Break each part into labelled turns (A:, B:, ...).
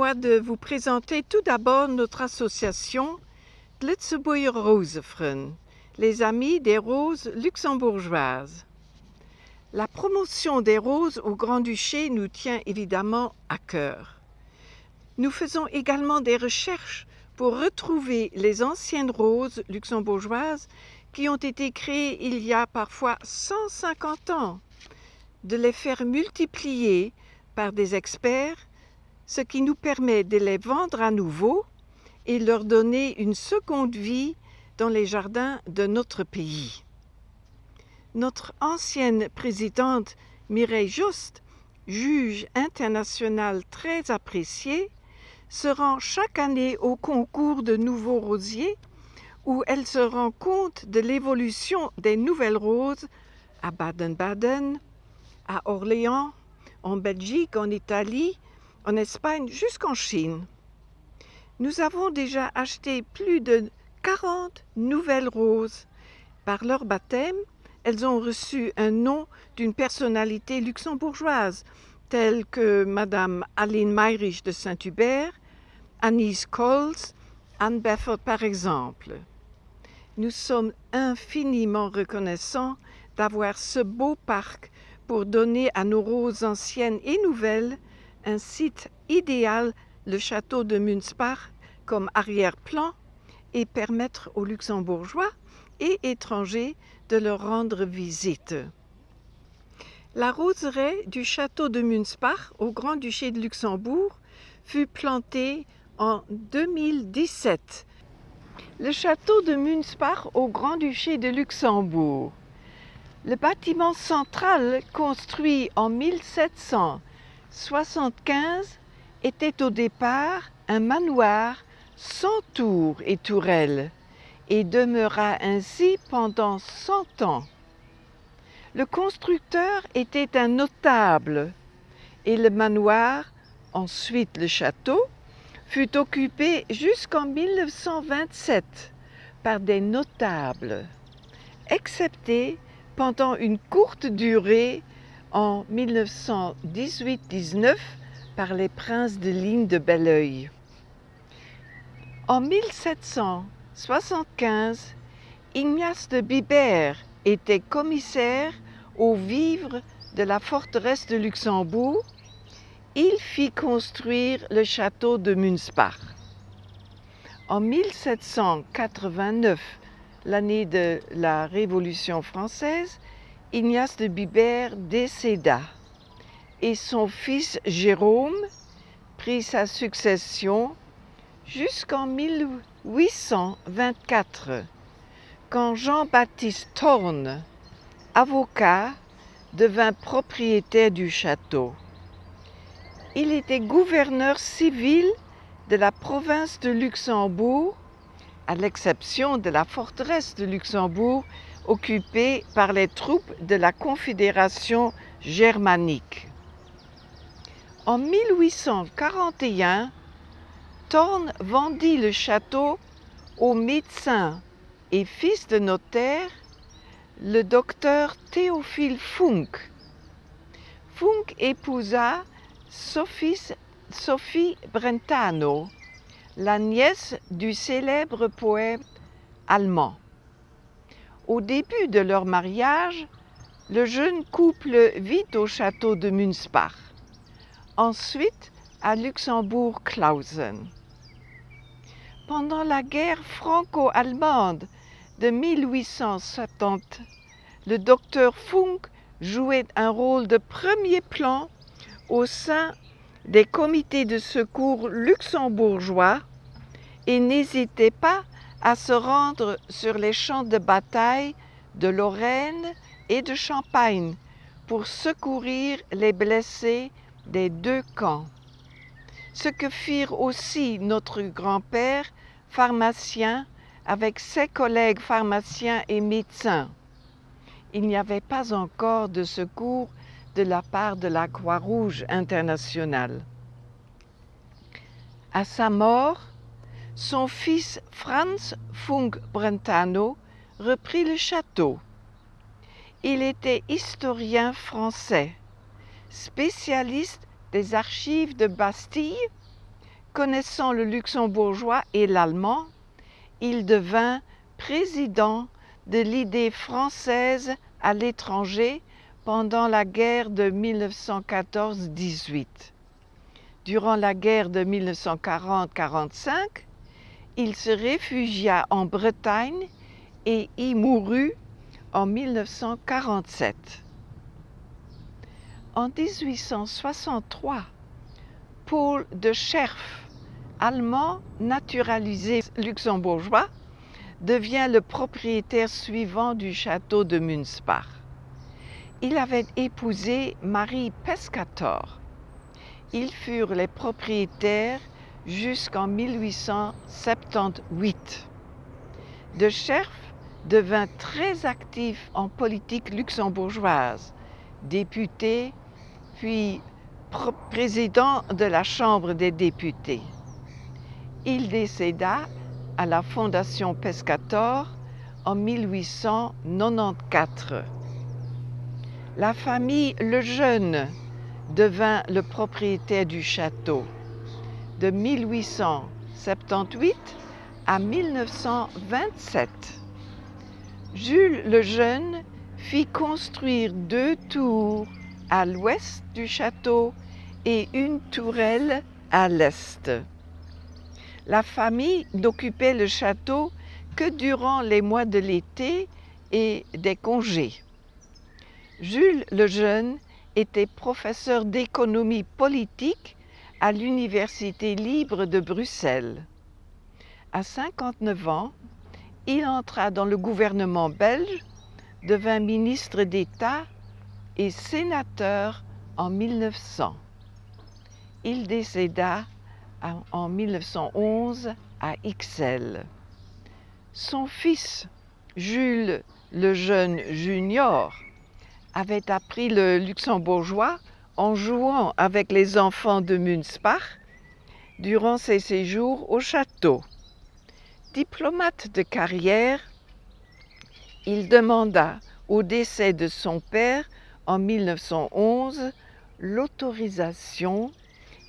A: De vous présenter tout d'abord notre association Glitzebuer Rosefren, les Amis des Roses luxembourgeoises. La promotion des roses au Grand-Duché nous tient évidemment à cœur. Nous faisons également des recherches pour retrouver les anciennes roses luxembourgeoises qui ont été créées il y a parfois 150 ans, de les faire multiplier par des experts, ce qui nous permet de les vendre à nouveau et leur donner une seconde vie dans les jardins de notre pays. Notre ancienne présidente Mireille Just, juge internationale très appréciée, se rend chaque année au concours de nouveaux rosiers où elle se rend compte de l'évolution des nouvelles roses à Baden-Baden, à Orléans, en Belgique, en Italie, en Espagne, jusqu'en Chine. Nous avons déjà acheté plus de 40 nouvelles roses. Par leur baptême, elles ont reçu un nom d'une personnalité luxembourgeoise, telle que Madame Aline Meyrich de Saint-Hubert, Anise Coles, Anne Befford par exemple. Nous sommes infiniment reconnaissants d'avoir ce beau parc pour donner à nos roses anciennes et nouvelles un site idéal, le château de Münspach, comme arrière-plan et permettre aux luxembourgeois et étrangers de leur rendre visite. La roseraie du château de Münspach au Grand-Duché de Luxembourg fut plantée en 2017. Le château de Münspach au Grand-Duché de Luxembourg. Le bâtiment central, construit en 1775, était au départ un manoir sans tour et tourelles et demeura ainsi pendant cent ans. Le constructeur était un notable et le manoir, ensuite le château, fut occupé jusqu'en 1927 par des notables, excepté pendant une courte durée en 1918-19 par les princes de ligne de Belleuil. En 1775, Ignace de Bibert était commissaire aux vivres de la forteresse de Luxembourg il fit construire le château de Münspach. En 1789, l'année de la Révolution française, Ignace de Bibert décéda et son fils Jérôme prit sa succession jusqu'en 1824, quand Jean-Baptiste Thorne, avocat, devint propriétaire du château. Il était gouverneur civil de la province de Luxembourg, à l'exception de la forteresse de Luxembourg occupée par les troupes de la Confédération germanique. En 1841, Thorne vendit le château au médecin et fils de notaire, le docteur Théophile Funk. Funk épousa Sophie Brentano, la nièce du célèbre poète allemand. Au début de leur mariage, le jeune couple vit au château de Münspach, ensuite à Luxembourg-Clausen. Pendant la guerre franco-allemande de 1870, le docteur Funk jouait un rôle de premier plan au sein des comités de secours luxembourgeois et n'hésitait pas à se rendre sur les champs de bataille de Lorraine et de Champagne pour secourir les blessés des deux camps. Ce que firent aussi notre grand-père, pharmacien, avec ses collègues pharmaciens et médecins. Il n'y avait pas encore de secours de la part de la Croix-Rouge internationale. À sa mort, son fils Franz Funk Brentano reprit le château. Il était historien français, spécialiste des archives de Bastille Connaissant le luxembourgeois et l'allemand, il devint président de l'idée française à l'étranger pendant la guerre de 1914-18. Durant la guerre de 1940-45, il se réfugia en Bretagne et y mourut en 1947. En 1863, Paul de Scherf, allemand naturalisé luxembourgeois, devient le propriétaire suivant du château de Münspach. Il avait épousé Marie Pescator. Ils furent les propriétaires jusqu'en 1878. De Scherf devint très actif en politique luxembourgeoise, député, puis président de la Chambre des députés. Il décéda à la Fondation Pescator en 1894. La famille Lejeune devint le propriétaire du château de 1878 à 1927. Jules le Jeune fit construire deux tours à l'ouest du château et une tourelle à l'est. La famille n'occupait le château que durant les mois de l'été et des congés. Jules le Jeune était professeur d'économie politique à l'Université libre de Bruxelles. À 59 ans, il entra dans le gouvernement belge, devint ministre d'État et sénateur en 1900. Il décéda en 1911 à Ixelles. Son fils, Jules le jeune junior, avait appris le luxembourgeois en jouant avec les enfants de Münspach durant ses séjours au château. Diplomate de carrière, il demanda au décès de son père en 1911 l'autorisation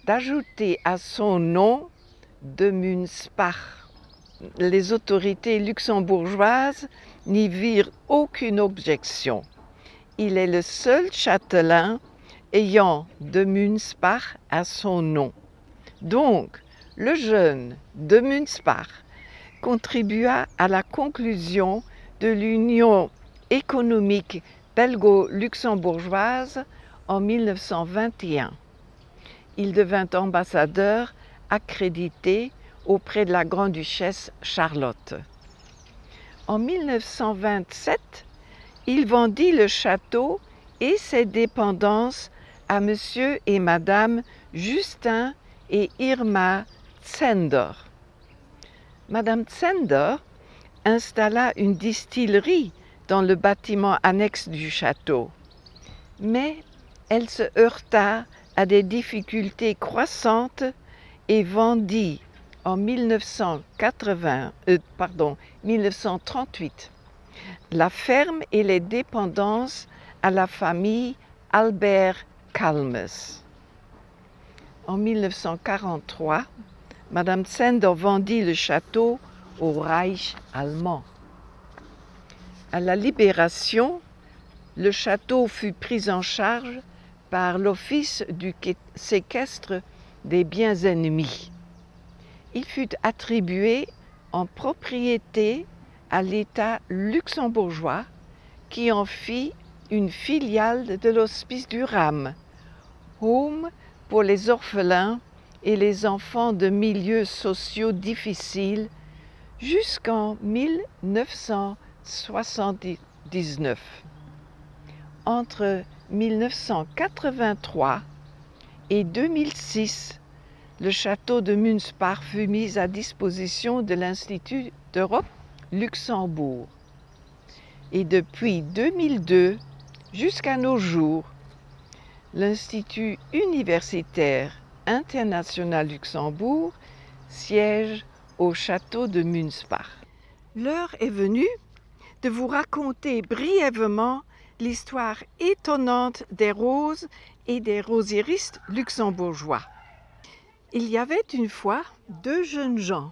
A: d'ajouter à son nom de Münspach. Les autorités luxembourgeoises n'y virent aucune objection. Il est le seul châtelain ayant de Münspach à son nom. Donc, le jeune de Münspach contribua à la conclusion de l'Union économique belgo-luxembourgeoise en 1921. Il devint ambassadeur accrédité auprès de la Grande-Duchesse Charlotte. En 1927, il vendit le château et ses dépendances à Monsieur et Madame Justin et Irma Zender. Madame Zender installa une distillerie dans le bâtiment annexe du château, mais elle se heurta à des difficultés croissantes et vendit en 1980, euh, 1938 la ferme et les dépendances à la famille Albert En 1943, Madame Sender vendit le château au Reich allemand. À la Libération, le château fut pris en charge par l'Office du séquestre des biens ennemis. Il fut attribué en propriété à l'État luxembourgeois qui en fit une filiale de l'Hospice du Ram, home pour les orphelins et les enfants de milieux sociaux difficiles jusqu'en 1979. Entre 1983 et 2006, le château de Münspach fut mis à disposition de l'Institut d'Europe Luxembourg. Et depuis 2002 jusqu'à nos jours, l'Institut universitaire international Luxembourg siège au château de Münspach. L'heure est venue de vous raconter brièvement l'histoire étonnante des roses et des rosiéristes luxembourgeois. Il y avait une fois deux jeunes gens,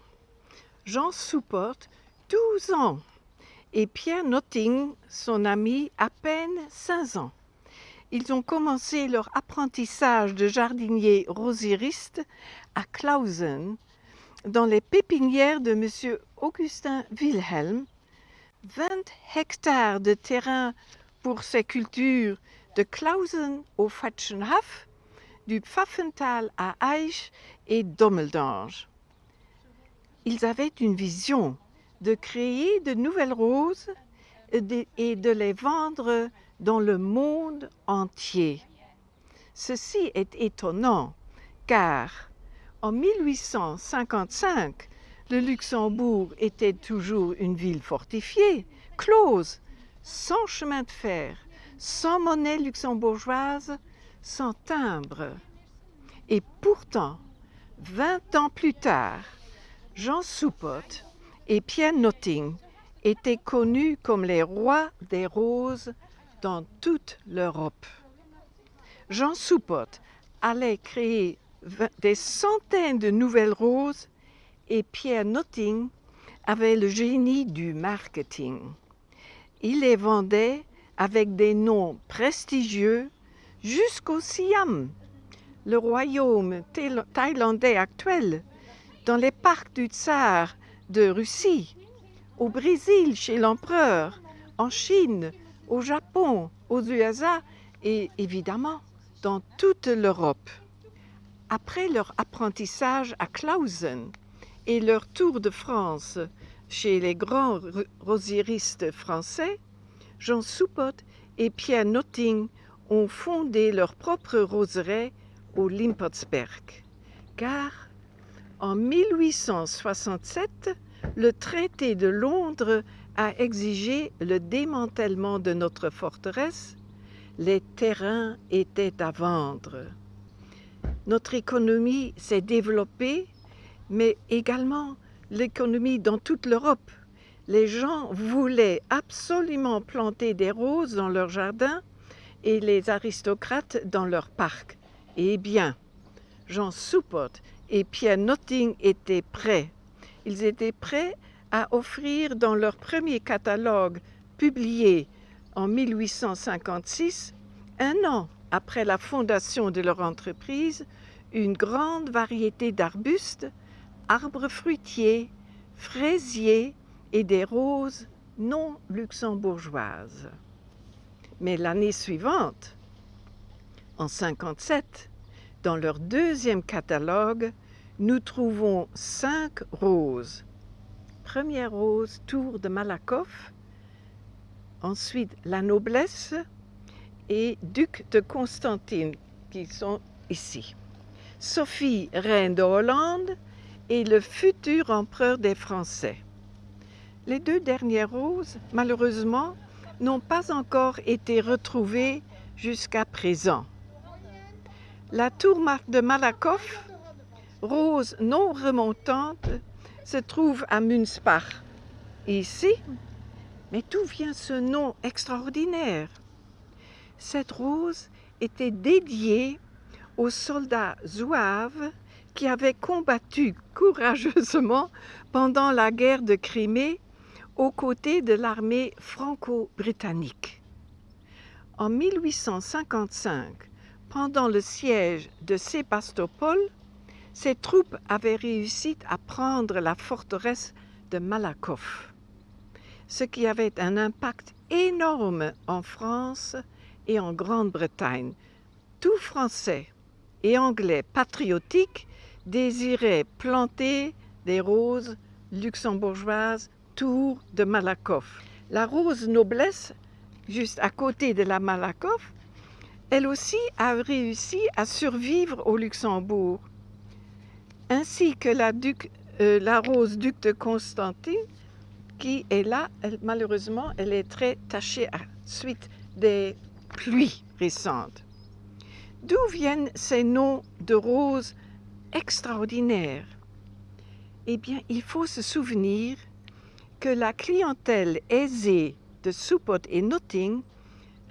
A: Jean Souport, 12 ans, et Pierre Notting, son ami, à peine 5 ans. Ils ont commencé leur apprentissage de jardinier rosiriste à Clausen, dans les pépinières de M. Augustin Wilhelm. 20 hectares de terrain pour ces cultures de Clausen au Fatschenhaf, du Pfaffental à Eich et Dommeldange. Ils avaient une vision de créer de nouvelles roses et de les vendre dans le monde entier. Ceci est étonnant car en 1855, le Luxembourg était toujours une ville fortifiée, close, sans chemin de fer, sans monnaie luxembourgeoise, sans timbre. Et pourtant, 20 ans plus tard, Jean Soupot et Pierre Notting étaient connus comme les rois des roses dans toute l'Europe. Jean Soupot allait créer des centaines de nouvelles roses et Pierre Notting avait le génie du marketing. Il les vendait avec des noms prestigieux jusqu'au Siam, le royaume thaïlandais actuel, dans les parcs du tsar de Russie, au Brésil chez l'empereur, en Chine, au Japon, aux USA et évidemment dans toute l'Europe. Après leur apprentissage à Clausen et leur tour de France chez les grands rosiéristes français, Jean Soupot et Pierre Notting ont fondé leur propre roseraie au Limpotsberg. Car en 1867, le traité de Londres a exigé le démantèlement de notre forteresse. Les terrains étaient à vendre notre économie s'est développée, mais également l'économie dans toute l'Europe. Les gens voulaient absolument planter des roses dans leur jardin et les aristocrates dans leur parc. Eh bien, Jean Soupot et Pierre Notting étaient prêts. Ils étaient prêts à offrir dans leur premier catalogue publié en 1856, un an après la fondation de leur entreprise, une grande variété d'arbustes, arbres fruitiers, fraisiers et des roses non luxembourgeoises. Mais l'année suivante, en 57, dans leur deuxième catalogue, nous trouvons cinq roses. Première rose, Tour de Malakoff, ensuite la noblesse et Duc de Constantine, qui sont ici. Sophie, reine de Hollande, et le futur empereur des Français. Les deux dernières roses, malheureusement, n'ont pas encore été retrouvées jusqu'à présent. La tour de Malakoff, rose non remontante, se trouve à Münspach, ici. Mais d'où vient ce nom extraordinaire? Cette rose était dédiée aux soldats zouaves qui avaient combattu courageusement pendant la guerre de Crimée aux côtés de l'armée franco-britannique. En 1855, pendant le siège de Sébastopol, ces troupes avaient réussi à prendre la forteresse de Malakoff, ce qui avait un impact énorme en France et en Grande-Bretagne. Tout Français et anglais patriotiques désiraient planter des roses luxembourgeoises tour de Malakoff. La rose noblesse, juste à côté de la Malakoff, elle aussi a réussi à survivre au Luxembourg, ainsi que la, euh, rose duc de Constantine, qui est là, malheureusement, elle est très tachée à suite des pluies récentes. D'où viennent ces noms de roses extraordinaires? Eh bien, il faut se souvenir que la clientèle aisée de Soupot et Notting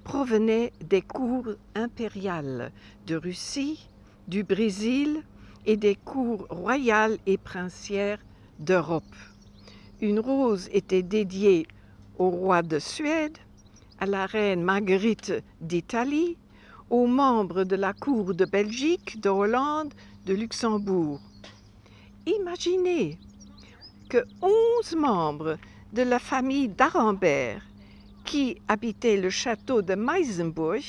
A: provenait des cours impériales de Russie, du Brésil et des cours royales et princières d'Europe. Une rose était dédiée au roi de Suède, à la reine Marguerite d'Italie, aux membres de la cour de Belgique, de Hollande, de Luxembourg. Imaginez que onze membres de la famille d'Arambert, qui habitait le château de Meisenburg,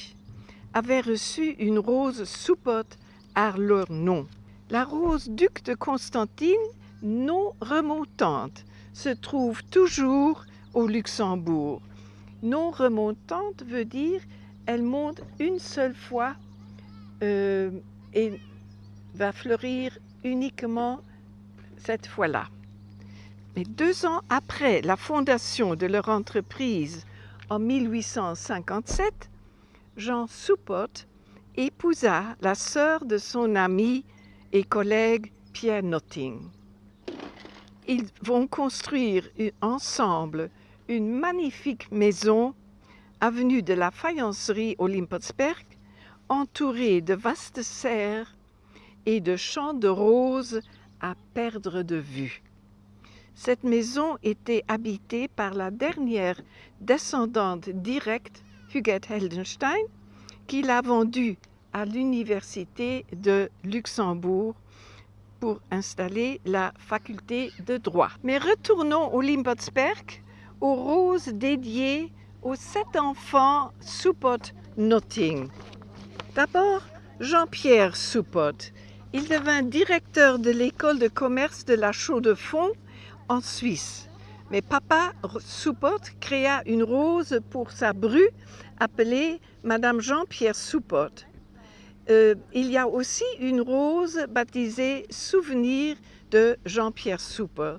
A: avaient reçu une rose soupote à leur nom. La rose duc de Constantine, non remontante, se trouve toujours au Luxembourg. Non remontante veut dire elle monte une seule fois euh, et va fleurir uniquement cette fois-là. Mais deux ans après la fondation de leur entreprise en 1857, Jean Soupotte épousa la sœur de son ami et collègue Pierre Notting. Ils vont construire ensemble une magnifique maison avenue de la Faïencerie au Limpotsberg, entourée de vastes serres et de champs de roses à perdre de vue. Cette maison était habitée par la dernière descendante directe, Huguette Heldenstein, qui l'a vendue à l'Université de Luxembourg pour installer la faculté de droit. Mais retournons au Limpotsberg, aux roses dédiées aux sept enfants Soupot Notting. D'abord, Jean-Pierre Soupot. Il devint directeur de l'école de commerce de la Chaux-de-Fonds en Suisse. Mais papa Soupot créa une rose pour sa bru appelée Madame Jean-Pierre Soupot. Euh, il y a aussi une rose baptisée Souvenir de Jean-Pierre Soupot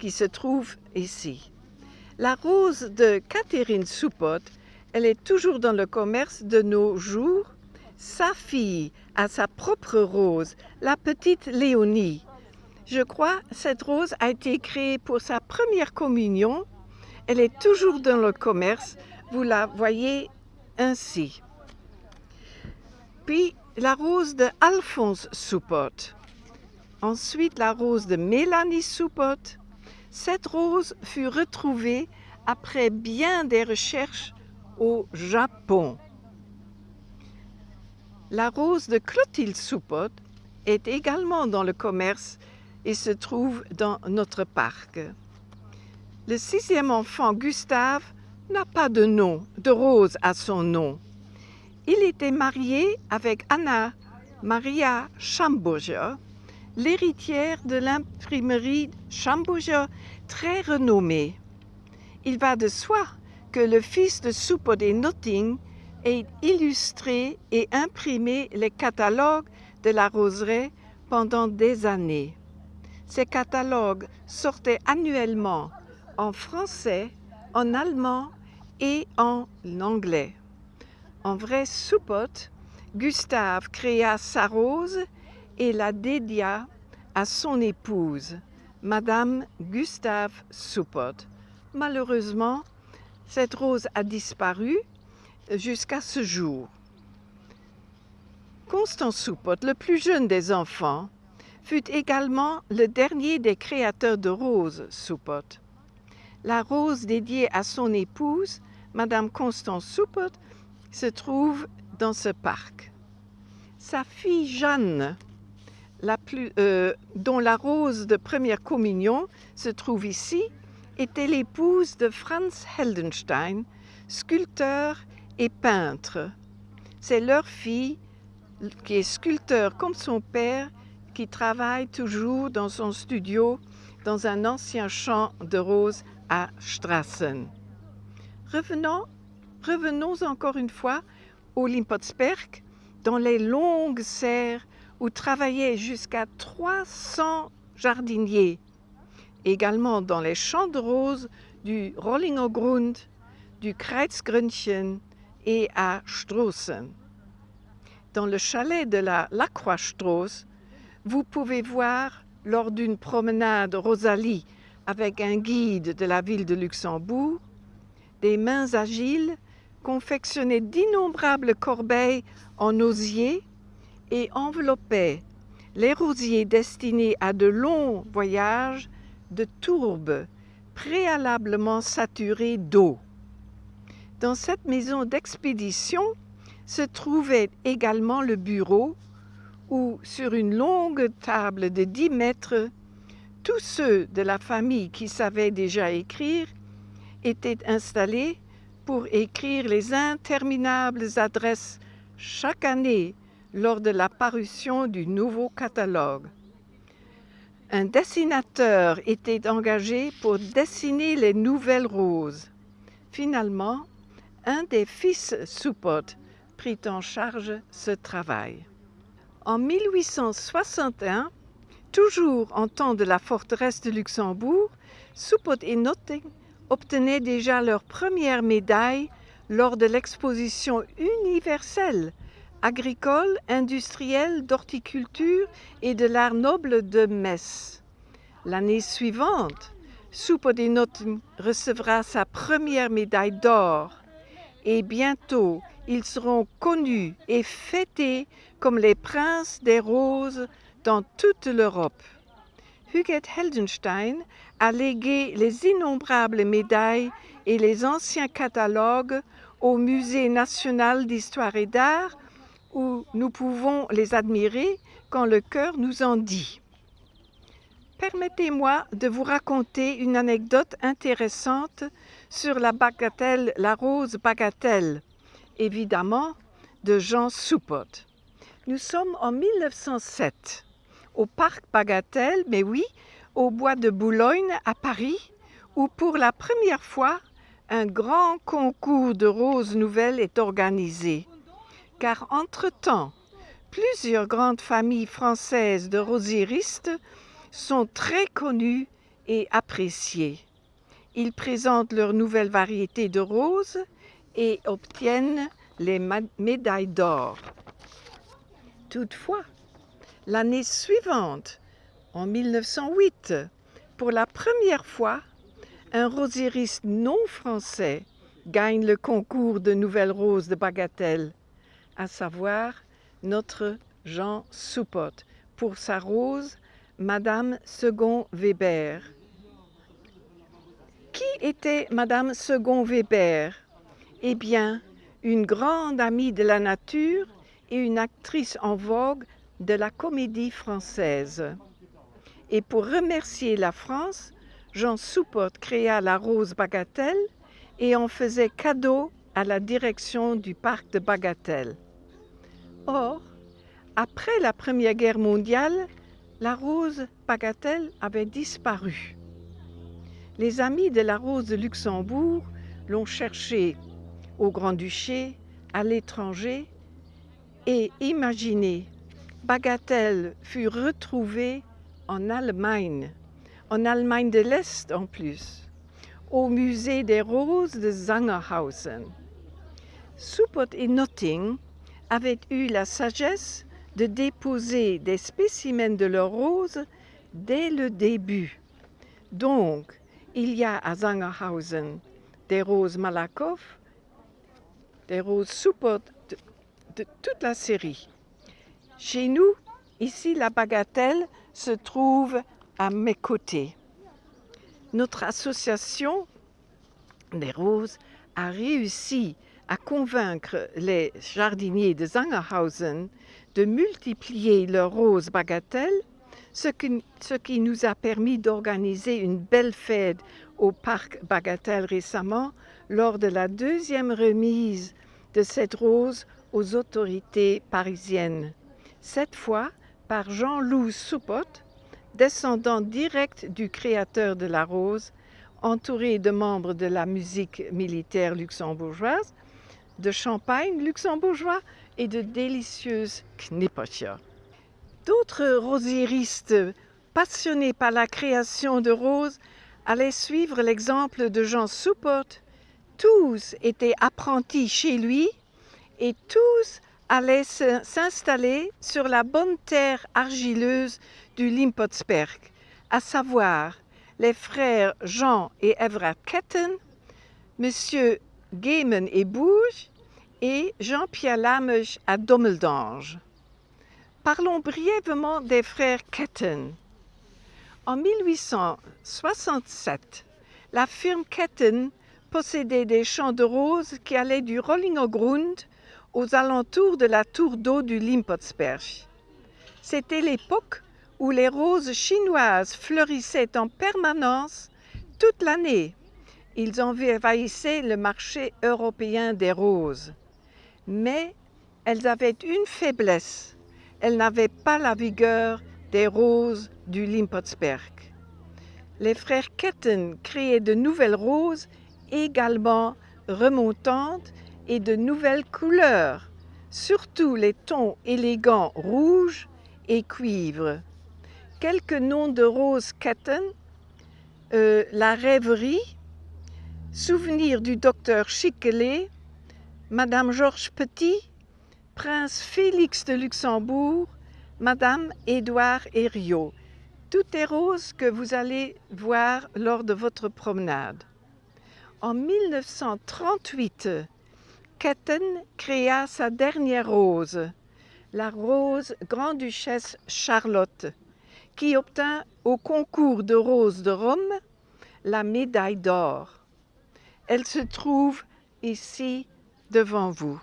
A: qui se trouve ici. La rose de Catherine Soupot, elle est toujours dans le commerce de nos jours. Sa fille a sa propre rose, la petite Léonie. Je crois cette rose a été créée pour sa première communion. Elle est toujours dans le commerce. Vous la voyez ainsi. Puis la rose de Alphonse Soupot. Ensuite, la rose de Mélanie Soupot. Cette rose fut retrouvée après bien des recherches au Japon. La rose de Clotilde Soupot est également dans le commerce et se trouve dans notre parc. Le sixième enfant, Gustave, n'a pas de nom, de rose à son nom. Il était marié avec Anna Maria Schamburger, l'héritière de l'imprimerie Schamburger très renommée. Il va de soi que le fils de et Notting ait illustré et imprimé les catalogues de la roseraie pendant des années. Ces catalogues sortaient annuellement en français, en allemand et en anglais. En vrai soupote, Gustave créa sa rose et la dédia à son épouse, Madame Gustave Soupote. Malheureusement, cette rose a disparu jusqu'à ce jour. Constant Soupote, le plus jeune des enfants, fut également le dernier des créateurs de roses Soupote. La rose dédiée à son épouse, Madame Constance Soupote, se trouve dans ce parc. Sa fille Jeanne, euh, dont la rose de première communion se trouve ici, était l'épouse de Franz Heldenstein, sculpteur et peintre. C'est leur fille, qui est sculpteur comme son père, qui travaille toujours dans son studio dans un ancien champ de roses à Strassen. Revenons Revenons encore une fois au Limpotsberg, dans les longues serres où travaillaient jusqu'à 300 jardiniers, également dans les champs de roses du Rollingergrund, du Kreuzgrünchen et à Strossen. Dans le chalet de la Lacroix-Strauss, vous pouvez voir lors d'une promenade Rosalie avec un guide de la ville de Luxembourg, des mains agiles confectionnait d'innombrables corbeilles en osier et enveloppait les rosiers destinés à de longs voyages de tourbes préalablement saturées d'eau. Dans cette maison d'expédition se trouvait également le bureau où, sur une longue table de 10 mètres, tous ceux de la famille qui savaient déjà écrire étaient installés pour écrire les interminables adresses chaque année lors de la parution du nouveau catalogue. Un dessinateur était engagé pour dessiner les nouvelles roses. Finalement, un des fils Soupot prit en charge ce travail. En 1861, toujours en temps de la forteresse de Luxembourg, Soupot et Notting obtenaient déjà leur première médaille lors de l'exposition universelle agricole, industrielle, d'horticulture et de l'art noble de Metz. L'année suivante, Notting recevra sa première médaille d'or et bientôt ils seront connus et fêtés comme les princes des roses dans toute l'Europe. Huguette Heldenstein a légué les innombrables médailles et les anciens catalogues au Musée national d'histoire et d'art où nous pouvons les admirer quand le cœur nous en dit. Permettez-moi de vous raconter une anecdote intéressante sur la la rose bagatelle, évidemment de Jean Soupot. Nous sommes en 1907 au parc Bagatelle, mais oui, au bois de Boulogne à Paris, où pour la première fois un grand concours de roses nouvelles est organisé. Car entre-temps, plusieurs grandes familles françaises de rosieristes sont très connus et appréciés. Ils présentent leurs nouvelles variétés de roses et obtiennent les médailles d'or. Toutefois, l'année suivante, en 1908, pour la première fois, un rosieriste non français gagne le concours de nouvelles roses de Bagatelle, à savoir notre Jean Soupot, pour sa rose Madame Second Weber. Qui était Madame Second Weber? Eh bien, une grande amie de la nature et une actrice en vogue de la comédie française. Et pour remercier la France, Jean Soupot créa la Rose Bagatelle et en faisait cadeau à la direction du parc de Bagatelle. Or, après la Première Guerre mondiale, la rose bagatelle avait disparu. Les amis de la rose de Luxembourg l'ont cherchée au Grand-Duché, à l'étranger, et imaginez, Bagatelle fut retrouvée en Allemagne, en Allemagne de l'Est en plus, au musée des roses de Zangerhausen. Suppot et Notting avaient eu la sagesse de déposer des spécimens de leurs roses dès le début. Donc, il y a à Zangerhausen des roses Malakoff, des roses Suppot, toute la série. Chez nous, ici, la bagatelle se trouve à mes côtés. Notre association des roses a réussi à convaincre les jardiniers de Zangerhausen de multiplier leurs roses bagatelles, ce qui, ce qui nous a permis d'organiser une belle fête au parc Bagatelle récemment lors de la deuxième remise de cette rose aux autorités parisiennes. Cette fois par Jean-Loup Soupot, descendant direct du créateur de la rose, entouré de membres de la musique militaire luxembourgeoise, de champagne luxembourgeois et de délicieuses knippertjes. D'autres rosieristes passionnés par la création de roses allaient suivre l'exemple de Jean Soupot. Tous étaient apprentis chez lui et tous allaient s'installer sur la bonne terre argileuse du Limpotsberg, à savoir les frères Jean et Everard Ketten, Monsieur Gaiman et Bouge et Jean-Pierre Lamech à Dommeldange. Parlons brièvement des frères Ketten. En 1867, la firme Ketten possédait des champs de roses qui allaient du Rollingergrund aux alentours de la tour d'eau du Limpotsberg. C'était l'époque où les roses chinoises fleurissaient en permanence toute l'année. Ils envahissaient le marché européen des roses. Mais elles avaient une faiblesse. Elles n'avaient pas la vigueur des roses du Limpotsberg. Les frères Ketten créaient de nouvelles roses également remontantes et de nouvelles couleurs, surtout les tons élégants rouge et cuivre. Quelques noms de roses Ketten, euh, la rêverie, souvenir du docteur Chiquelet, Madame Georges Petit, Prince Félix de Luxembourg, Madame Édouard Herriot. Toutes les roses que vous allez voir lors de votre promenade. En 1938, Ketten créa sa dernière rose, la rose Grand-Duchesse Charlotte, qui obtint au concours de roses de Rome la médaille d'or. Elle se trouve ici devant vous.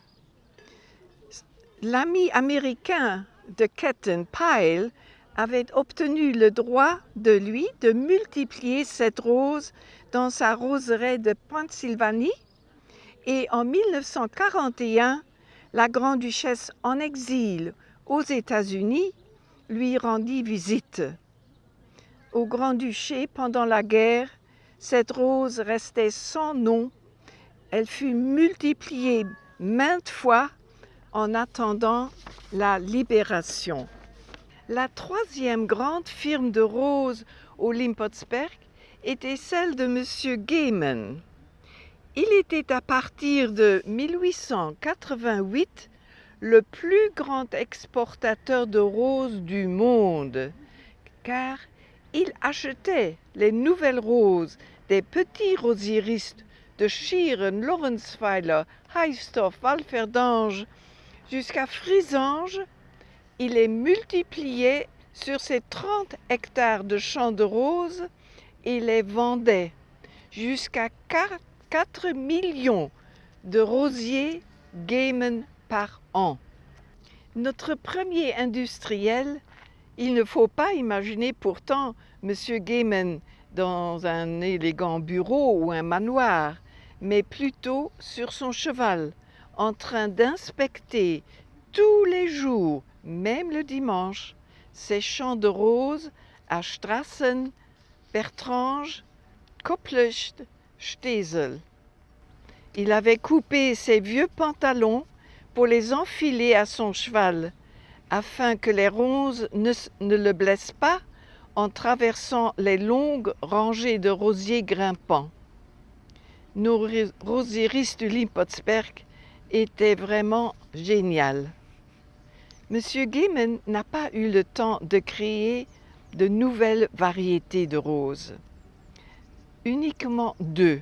A: L'ami américain de Ketten, Pyle, avait obtenu le droit de lui de multiplier cette rose dans sa roseraie de Pennsylvanie et en 1941, la grande-duchesse en exil aux États-Unis lui rendit visite. Au Grand-Duché, pendant la guerre, cette rose restait sans nom. Elle fut multipliée maintes fois en attendant la libération. La troisième grande firme de roses au Limpotsberg était celle de M. Gaiman. Il était à partir de 1888 le plus grand exportateur de roses du monde, car il achetait les nouvelles roses des petits rosieristes de Schieren, Lorenzweiler, Heistorf, Walferdange, jusqu'à Frisange, il les multipliait sur ses 30 hectares de champs de roses et les vendait jusqu'à 4 4 millions de rosiers Gaiman par an. Notre premier industriel, il ne faut pas imaginer pourtant M. Gaiman dans un élégant bureau ou un manoir, mais plutôt sur son cheval, en train d'inspecter tous les jours, même le dimanche, ses champs de roses à Strassen, Bertrange, Il avait coupé ses vieux pantalons pour les enfiler à son cheval, afin que les ronces ne, le blessent pas en traversant les longues rangées de rosiers grimpants. Nos rosieristes du Limpotsberg étaient vraiment géniales. Monsieur Gaiman n'a pas eu le temps de créer de nouvelles variétés de roses uniquement deux.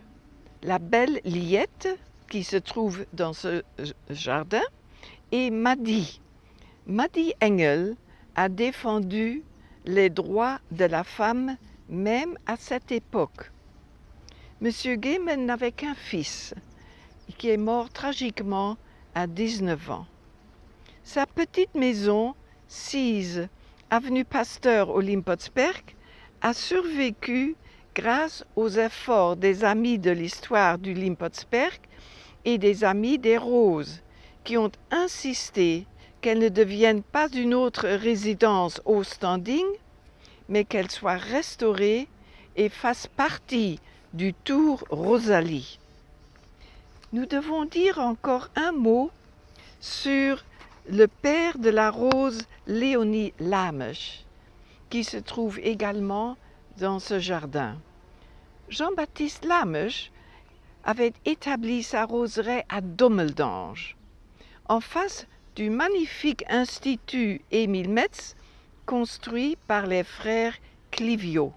A: La belle Liette, qui se trouve dans ce jardin, et Maddy. Maddy Engel a défendu les droits de la femme même à cette époque. Monsieur Gaiman n'avait qu'un fils, qui est mort tragiquement à 19 ans. Sa petite maison, 6 avenue Pasteur au Limpotsberg, a survécu grâce aux efforts des amis de l'histoire du Limpotsberg et des amis des Roses, qui ont insisté qu'elle ne devienne pas une autre résidence au standing, mais qu'elle soit restaurée et fasse partie du Tour Rosalie. Nous devons dire encore un mot sur le père de la rose Léonie Lamech, qui se trouve également dans ce jardin. Jean-Baptiste Lamech avait établi sa roseraie à Dommeldange, en face du magnifique institut Émile Metz, construit par les frères Clivio.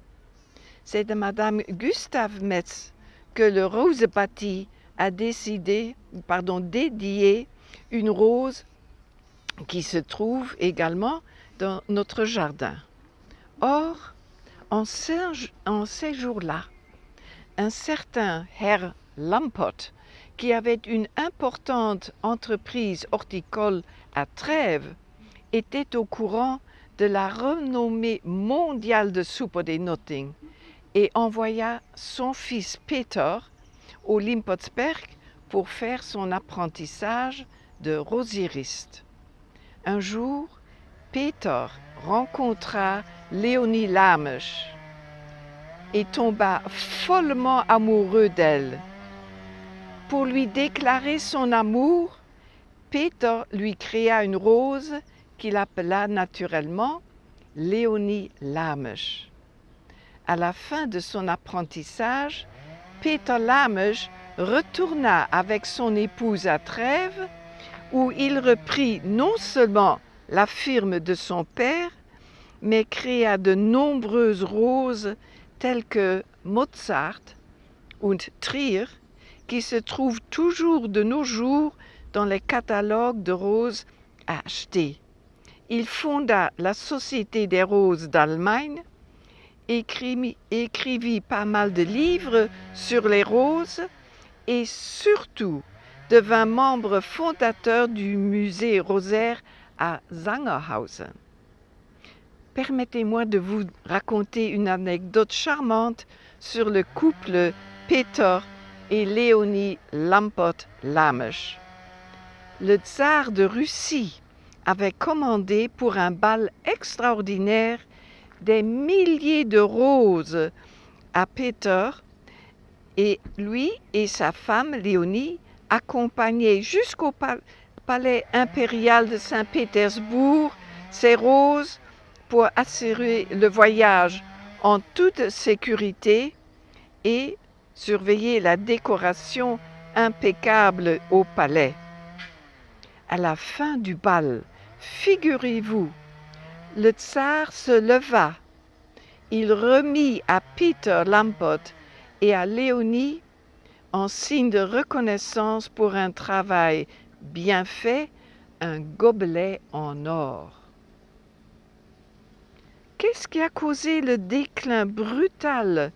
A: C'est de Madame Gustave Metz que le Rosebati a décidé, pardon, dédié une rose qui se trouve également dans notre jardin. Or, en ces jours-là, un certain Herr Lampot, qui avait une importante entreprise horticole à Trèves, était au courant de la renommée mondiale de soupe des Notting et envoya son fils Peter au Limpotsberg pour faire son apprentissage de rosiriste. Un jour, Peter rencontra Léonie Lamech et tomba follement amoureux d'elle. Pour lui déclarer son amour, Peter lui créa une rose qu'il appela naturellement Léonie Lamech. À la fin de son apprentissage, Peter Lamech retourna avec son épouse à Trèves, où il reprit non seulement la firme de son père, mais créa de nombreuses roses telles que Mozart und Trier, qui se trouvent toujours de nos jours dans les catalogues de roses à acheter. Il fonda la Société des roses d'Allemagne, écrivit, écrivit pas mal de livres sur les roses et surtout devint membre fondateur du musée rosaire à Zangerhausen. Permettez-moi de vous raconter une anecdote charmante sur le couple Peter et Léonie Lampot-Lamech. Le tsar de Russie avait commandé pour un bal extraordinaire des milliers de roses à Peter et lui et sa femme Léonie accompagnaient jusqu'au palais impérial de Saint-Pétersbourg ces roses pour assurer le voyage en toute sécurité et surveiller la décoration impeccable au palais. À la fin du bal, figurez-vous, le tsar se leva. Il remit à Peter Lampot et à Léonie, en signe de reconnaissance pour un travail bien fait, un gobelet en or. Qu'est-ce qui a causé le déclin brutal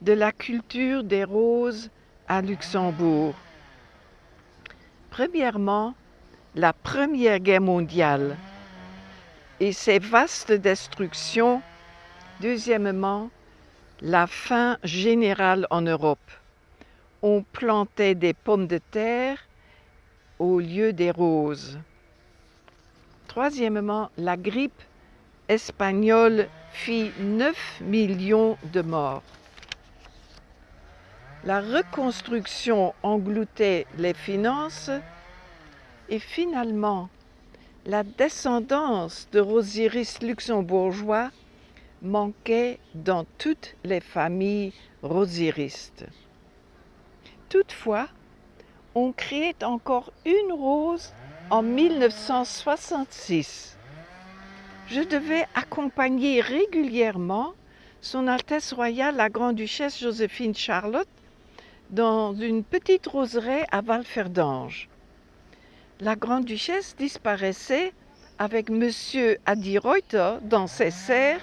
A: de la culture des roses à Luxembourg? Premièrement, la Première Guerre mondiale et ses vastes destructions. Deuxièmement, la faim générale en Europe. On plantait des pommes de terre au lieu des roses. Troisièmement, la grippe espagnole fit 9 millions de morts. La reconstruction engloutait les finances et finalement, la descendance de rosieristes luxembourgeois manquait dans toutes les familles rosieristes. Toutefois, on créait encore une rose en 1966. Je devais accompagner régulièrement son Altesse royale la Grande-Duchesse Joséphine Charlotte dans une petite roseraie à Valferdange la grande-duchesse disparaissait avec monsieur Adi Reuter dans ses serres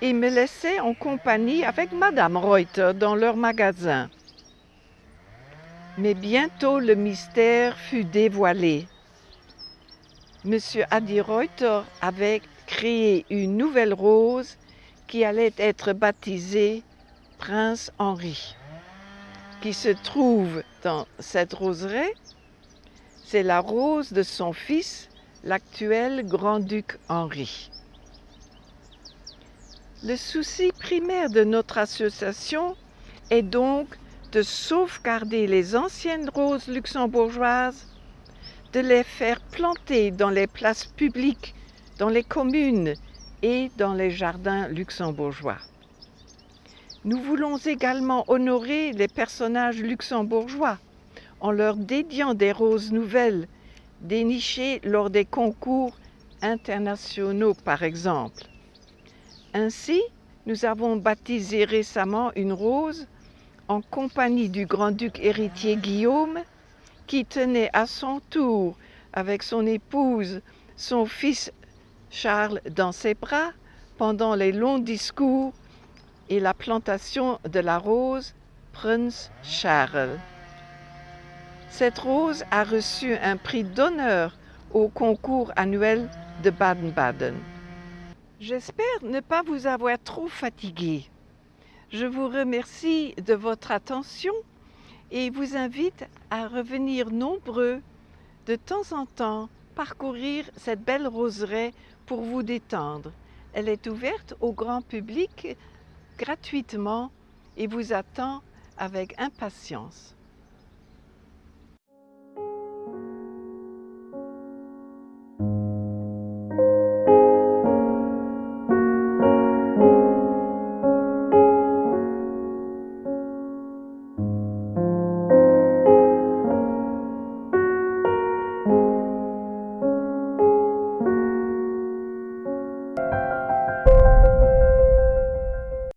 A: et me laissait en compagnie avec madame Reuter dans leur magasin. Mais bientôt le mystère fut dévoilé. Monsieur Adi Reuter avait créé une nouvelle rose qui allait être baptisée Prince Henri, qui se trouve dans cette roseraie c'est la rose de son fils, l'actuel grand-duc Henri. Le souci primaire de notre association est donc de sauvegarder les anciennes roses luxembourgeoises, de les faire planter dans les places publiques, dans les communes et dans les jardins luxembourgeois. Nous voulons également honorer les personnages luxembourgeois en leur dédiant des roses nouvelles dénichées lors des concours internationaux par exemple. Ainsi, nous avons baptisé récemment une rose en compagnie du grand-duc héritier Guillaume qui tenait à son tour avec son épouse son fils Charles dans ses bras pendant les longs discours et la plantation de la rose Prince Charles. Cette rose a reçu un prix d'honneur au concours annuel de Baden-Baden. J'espère ne pas vous avoir trop fatigué. Je vous remercie de votre attention et vous invite à revenir nombreux de temps en temps parcourir cette belle roseraie pour vous détendre. Elle est ouverte au grand public gratuitement et vous attend avec impatience.